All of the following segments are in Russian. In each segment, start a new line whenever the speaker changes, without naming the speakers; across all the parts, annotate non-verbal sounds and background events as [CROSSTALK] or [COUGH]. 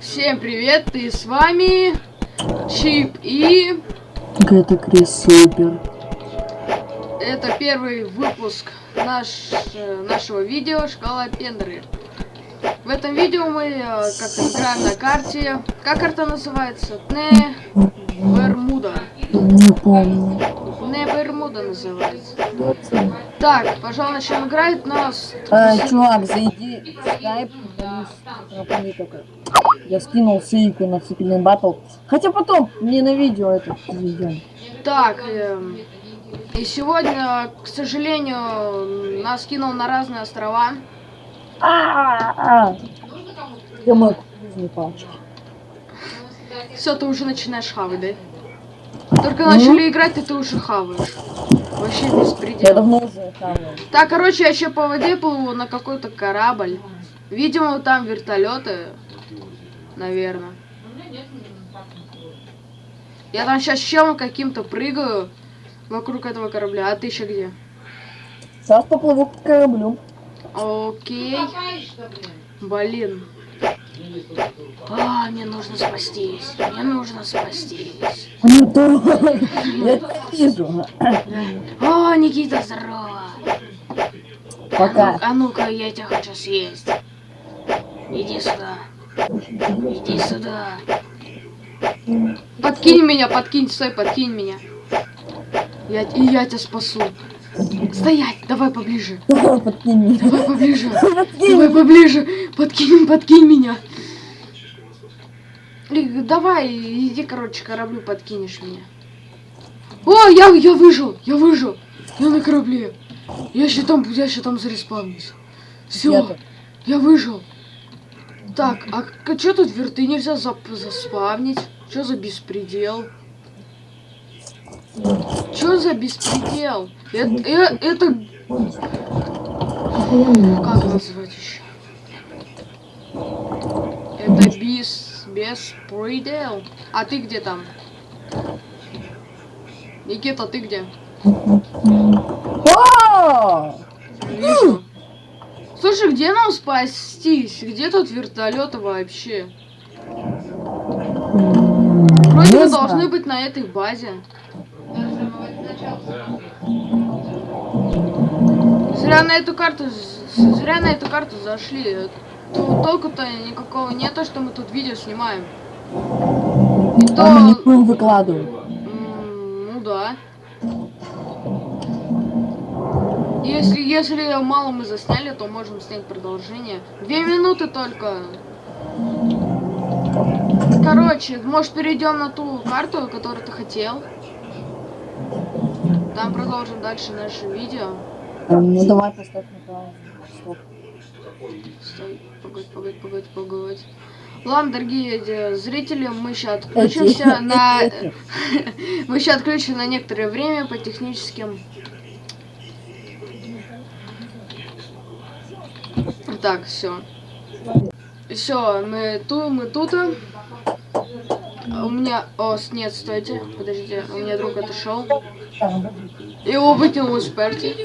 Всем привет, и с вами Чип и
Это Крис Супер.
это первый выпуск наш, э, нашего видео Шкала Пендры. В этом видео мы э, как играем на карте. Как карта называется? Не Бермуда.
Не помню.
Не Бермуда называется. Так, пожалуй, начнем играть нас.
А, чувак, зайди в скайп, напомни только. Я скинул ссылку на цикленный батл. Хотя потом мне на видео это заведем.
Так, эм, и сегодня, к сожалению, нас кинул на разные острова.
А-а-а. Я мой кукурузный палочки.
Все, ты уже начинаешь хавать, да? Только начали играть, и ты уже хаваешь. Вообще
Я
беспредел.
давно уже хавал.
Так, короче, я еще по воде плыву на какой-то корабль. Видимо, там вертолеты. Наверное. Я там сейчас чем каким-то прыгаю вокруг этого корабля. А ты еще где?
Сейчас поплыву к кораблю.
Окей. Блин. А, мне нужно спастись. Мне нужно спастись.
Ну давай. Я вижу.
О, Никита, здорово.
Пока.
А ну-ка, я тебя хочу съесть. Иди сюда. Иди сюда. Подкинь меня, подкинь, стой, подкинь меня. Я, и я тебя спасу. Стоять, давай поближе.
Подкинь меня.
Давай поближе.
Подкинь.
Давай поближе. Подкинь, подкинь меня. И давай, иди, короче, кораблю подкинешь меня. О, я, я выжил, я выжил. Я на корабле. Я еще там, я еще там зареспавнюсь. Все, я выжил. Так, а что тут верты нельзя зап заспавнить? Что за беспредел? Что за беспредел? Это, э- это как назвать еще? Это без беспредел. А ты где там? Никита, ты где?
О!
Вижу. Слушай, где нам спастись? Где тут вертолеты вообще? Вроде
знаю.
должны быть на этой базе. Зря на эту карту, зря на эту карту зашли. Ту- Толку-то никакого нет, то, что мы тут видео снимаем. И то,
А мы не будем выкладывать.
м, ну да. Если, если мало мы засняли, то можем снять продолжение. Две минуты только. Короче, может перейдем на ту карту, которую ты хотел. Там продолжим дальше наше видео.
Ну давай поставь на паузу.
Стой, погодь, погодь, погодь, погодь. Ладно, дорогие э, зрители, мы сейчас отключимся на... [LAUGHS] Мы сейчас отключим на некоторое время по техническим... Так, все. Все, мы тут, мы тут. У меня... О, нет, стойте, подождите, у меня друг отошел. Его выкинул из парти.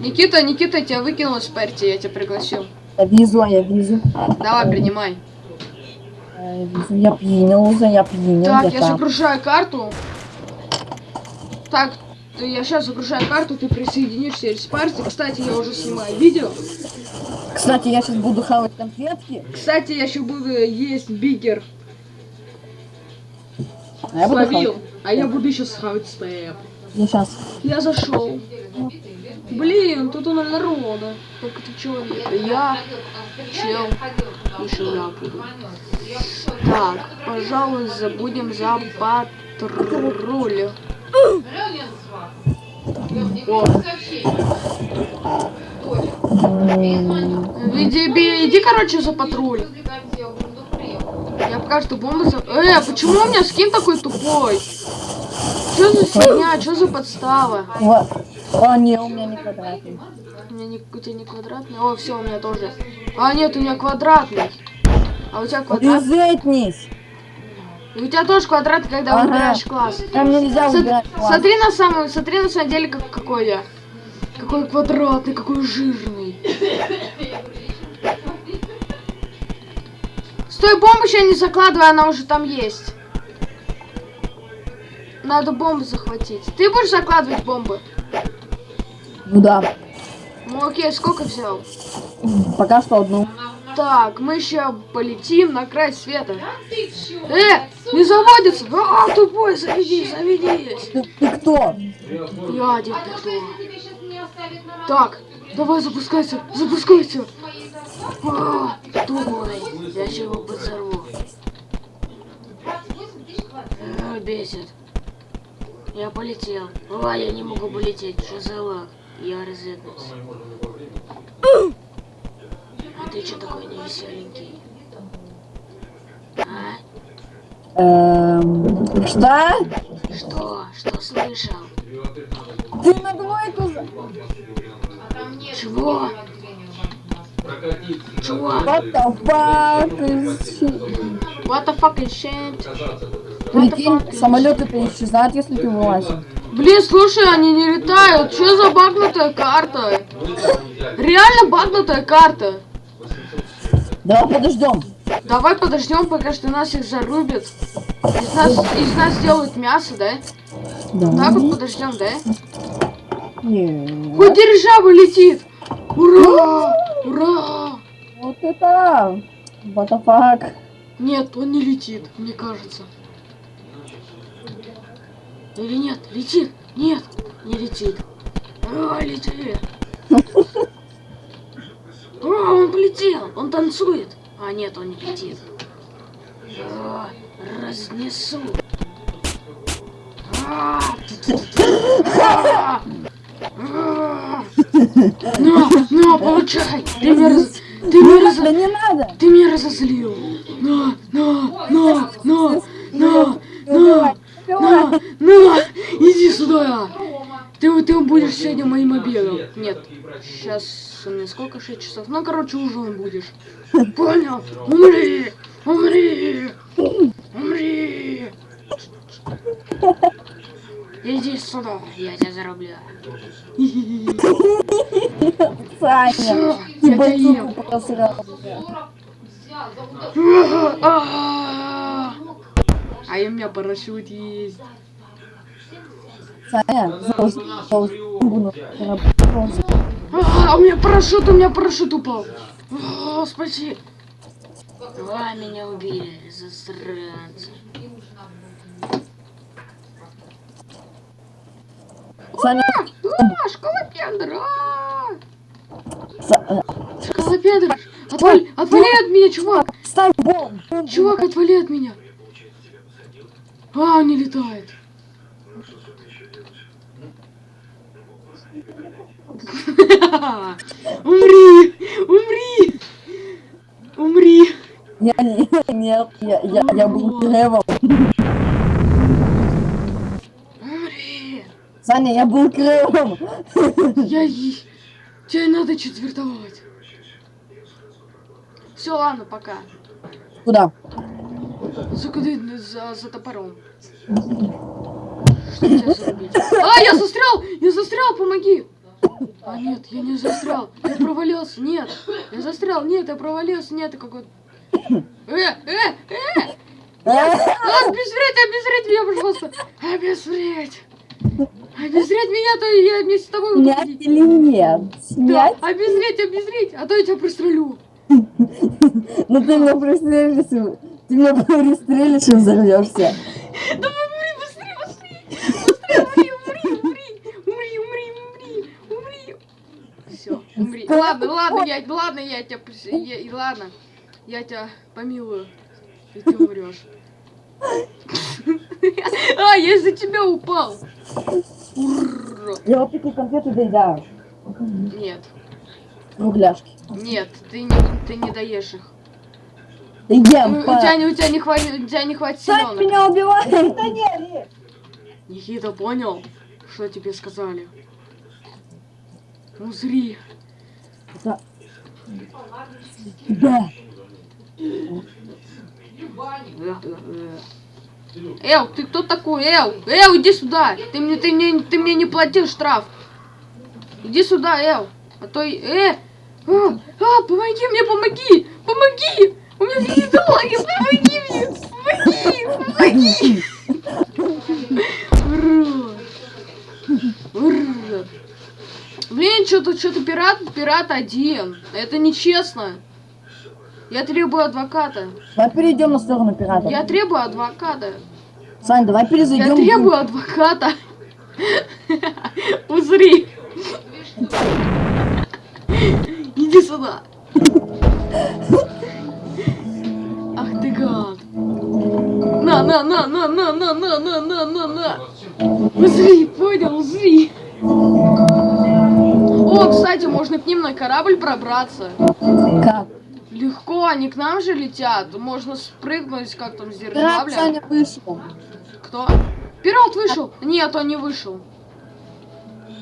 Никита, Никита, тебя выкинул из парти, я тебя пригласил.
Я вижу, а я вижу.
Давай, принимай.
А, Я вижу, я принял уже, я принял.
Так,
я
я
там.
загружаю карту. Так, ты- я сейчас загружаю карту, ты присоединишься из партии. Кстати, я уже снимаю видео.
Кстати, я сейчас буду хавать конфетки.
Кстати, я еще буду есть бигер.
А я буду
Словил.
хавать.
А я буду еще схавать степ.
Я сейчас.
Я зашел. Блин, тут у нас народа. Только ты человек. Я чел. Еще буду. Так, пожалуй, забудем за патруль. Иди, иди, короче, за патруль. Я пока что бомбу за... Э, почему у меня скин такой тупой? Что за фигня? Что а за подстава?
Вот. А, нет, у меня не квадратный.
У меня не, у тебя не квадратный? О, все, у меня тоже. А, нет, у меня квадратный. А у тебя квадратный?
Резетнись.
У тебя тоже квадрат, когда
ага.
выбираешь класс.
Там нельзя
Со
выбирать класс.
Смотри на самом, смотри на самом деле, какой я. Какой квадратный, какой жирный. Стой, бомбу еще не закладывай, она уже там есть. Надо бомбу захватить. Ты будешь закладывать бомбы?
Ну да.
Ну окей, сколько взял?
Пока что одну.
Так, мы еще полетим на край света. Э, не заводится! А, тупой, заведи, заведись.
Ты, ты кто?
Я один кто. Так, давай запускайся, запускайся. А, тупой, я его подзорву. А, бесит. Я полетел. А, я не могу полететь, что за лаг? Я розетнулся. А ты что такой невеселенький? А?
Эм, что?
Что? Что слышал?
Ты на двойку за...
Чего? Чего?
What the fuck is shit?
What the fuck is shit?
Прикинь, самолеты-то исчезают, если ты вылазишь.
Блин, слушай, они не летают. Что за багнутая карта? Реально багнутая карта.
Давай подождем.
Давай подождем, пока что нас их зарубят. Из нас, из нас сделают мясо, да?
Да.
Так вот подождем, да?
Нет.
Хоть дирижабль летит. Ура! Ура!
Вот это... What the fuck?
Нет, он не летит, мне кажется. Или нет? Летит? Нет, не летит. А, летит. А, он полетел, он танцует. А, нет, он не летит. А, разнесу. А, а, а. На, на, получай. Ты меня, раз... ты меня, раз...
Не надо!
ты меня разозлил. На, на, на, на, на,
Убивай,
на,
убивай.
на, иди сюда. Ты, ты будешь сегодня моим обедом. Нет, сейчас у меня сколько? 6 часов. Ну, короче, ужин будешь. Понял? Умри! Умри! Умри! Иди сюда, я тебя зарублю.
Саня,
Всё,
ты
я тебя ем. А у меня парашют есть. А, у меня парашют, у меня парашют упал. А, спаси. А, меня убили, засранцы.
Саня,
А, школа Пендера.
Са-
Школа Пендера. Отвали, отвали от меня, чувак.
ставь бомбу.
Чувак, отвали от меня. А, он не летает. Умри! Умри! Умри!
Я не, нет, я, я, я был кревом.
Умри!
Саня, я был кревом.
Я... Тебе надо четвертовать. Все, ладно, пока.
Куда?
За, куда- за, за топором. Что тебя зарубить? А, я застрял! Я застрял, помоги! А, нет, я не застрял. Я провалился, нет. Я застрял, нет, я провалился, нет, я какой-то... Э, э, э! А, обезвредь, обезвредь меня, пожалуйста! Обезвредь! Обезвредь меня, то я вместе с тобой буду
Снять
ходить.
или нет?
Да,
Снять?
обезвредь, обезвредь, а то я тебя пристрелю. [LAUGHS]
Ну ты меня пристрелишь, ты меня пристрелишь и взорвешься.
Давай, умри, быстрее, быстрее! Быстрее, умри, умри, умри, умри, умри, умри. Все, умри. Ладно, ладно, я, ладно, я тебя, я, и ладно, я тебя помилую, и ты умрешь. А, я из-за тебя упал. Ура.
Я вот такие конфеты доедаю.
Нет,
Кругляшки.
нет, ты не, ты не доешь их.
Да
У,
ем,
у тебя, не- у тебя не хватит, у тебя не хватит
Сань
селенок.
меня убивает!
Никита понял, что тебе сказали. Узри.
Да. Да.
Эл, ты кто такой? Эл, Эл, иди сюда. Ты мне, ты мне, ты мне не платил штраф. Иди сюда, Эл. А то. Э! А, а, помоги мне, помоги! Помоги! У меня есть ноги, помоги мне! Помоги! Помоги! Урод! Урод! Блин, что-то что-то пират, пират один. Это нечестно. Я требую адвоката.
Давай перейдем на сторону пиратов.
Я требую адвоката.
Сань, давай перезайдем.
Я требую адвоката. Узри. Иди сюда. На, на, на, на, на, на, на, на, на, на. Узри, понял, узри. О, кстати, можно к ним на корабль пробраться.
Как?
Легко, они к нам же летят. Можно спрыгнуть, как там, с
Пират
дирижабля.
Саня вышел.
Кто? Пират вышел? Нет, он не вышел.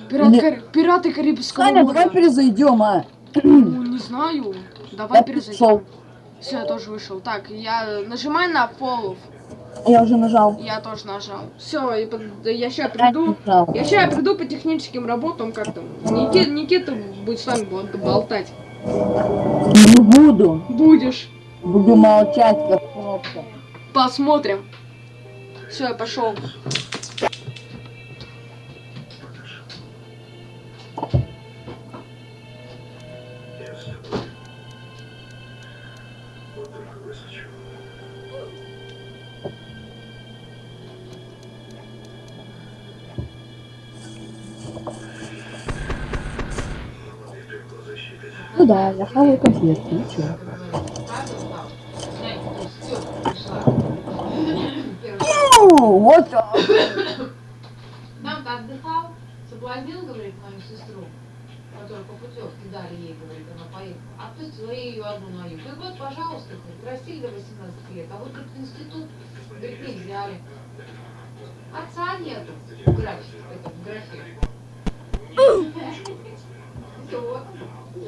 Пират,
Не-
Кар- Пираты Карибского
Саня,
моря.
давай перезайдем, а.
Ну, не знаю. Давай
Я
перезайдем.
пришел.
Все, я тоже вышел. Так, я нажимаю на фоллов.
Я уже нажал.
Я тоже нажал. Все, я сейчас
Я
приду. Я сейчас приду по техническим работам, как там. Никита, Никита будет с вами бо- болтать.
Не буду.
Будешь.
Буду молчать, как кнопка.
Посмотрим. Все, я пошел.
Ну да, я хаваю конфетки, и чё? Ну, Вот. а,
Там-то отдыхал, соблазнил, говорит, мою сестру, которую по путевке дали ей, говорит, она поехала. Отпустила я ее одну на юг. И вот, пожалуйста, говорит, растили до 18 лет, а вот тут институт, говорит, не взяли. Отца нету в графике, это, в графе. [LAUGHS] Вот.
Это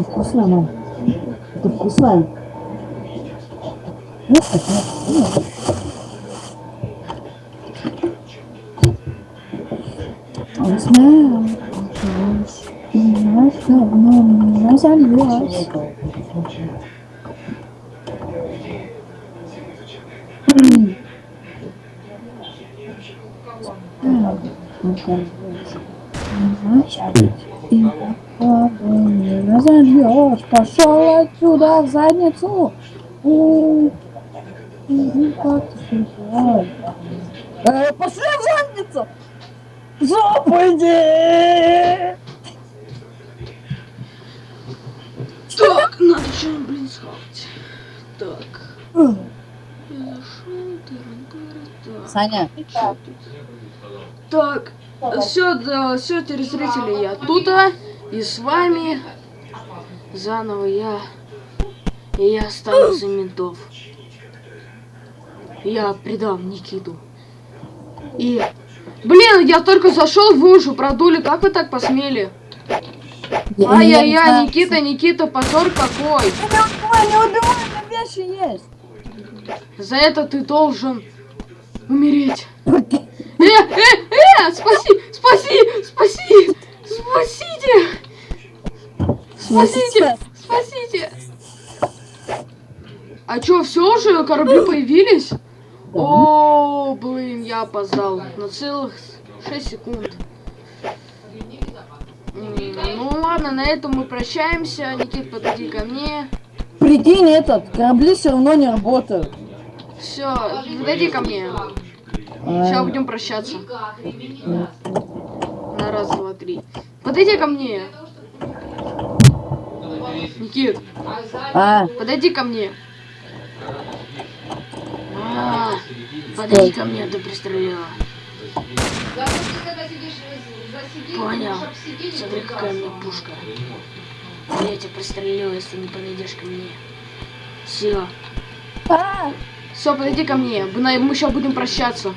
вкусно, мам. Это вкусно. Ну, это. И ладно, назовешь, пошел отсюда в задницу. Пошли в задницу! Э, Жопу иди!
Так, надо что-нибудь, блин, схавать. Так. Я зашел, тыры-пыры, так.
Саня,
тут? Так, все, все, телезрители, я тут, а, и с вами заново я, и я стану за ментов. Я предам Никиту. И, блин, я только зашел, вы уже продули, как вы так посмели? Ай-яй-яй, Никита, Никита, позор какой!
Не убивай, не убивай, меня вещи есть.
За это ты должен умереть. Э, э, э, спаси, спаси, спаси, спасите, спасите, спасите. А чё, все уже, корабли появились? О, блин, я опоздал на целых 6 секунд. Ну ладно, на этом мы прощаемся. Никит, подойди ко мне.
Прикинь, этот, корабли все равно не работают.
Все, подойди ко мне.
А,
Сейчас будем прощаться. На раз, два, три. Подойди ко мне. Никит,
А
А,
подойди ко мне. А, подойди ко мне, ты пристрелила. Понял. Смотри, какая у меня пушка. Я тебя пристрелила, если не подойдешь ко мне. Все.
а,
Все, подойди ко мне. Мы, сейчас будем прощаться.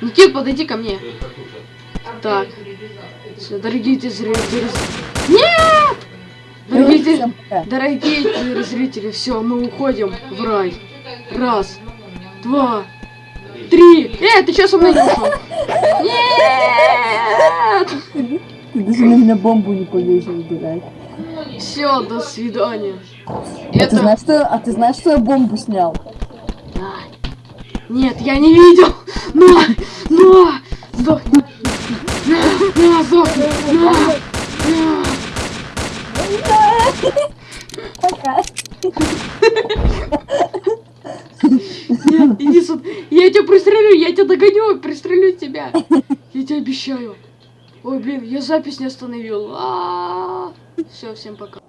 Никит, подойди ко мне. Так. Все, дорогие те зрители. Нет! Дорогие, дорогие те зрители, все, мы уходим в рай. Раз, два, три. Э, ты что со мной не ушел? Нет!
Ты даже на меня бомбу не повесил, дурак.
Все, до свидания.
А ты
Это...
знаешь, что, а ты знаешь, что я бомбу снял?
Нет, я не видел. Но, но, сдохни. На, сдохни. На.
Пока.
Нет, иди сюда. Я тебя пристрелю, я тебя догоню, пристрелю тебя. Я тебе обещаю. Ой, блин, я запись не остановил. Все, всем пока.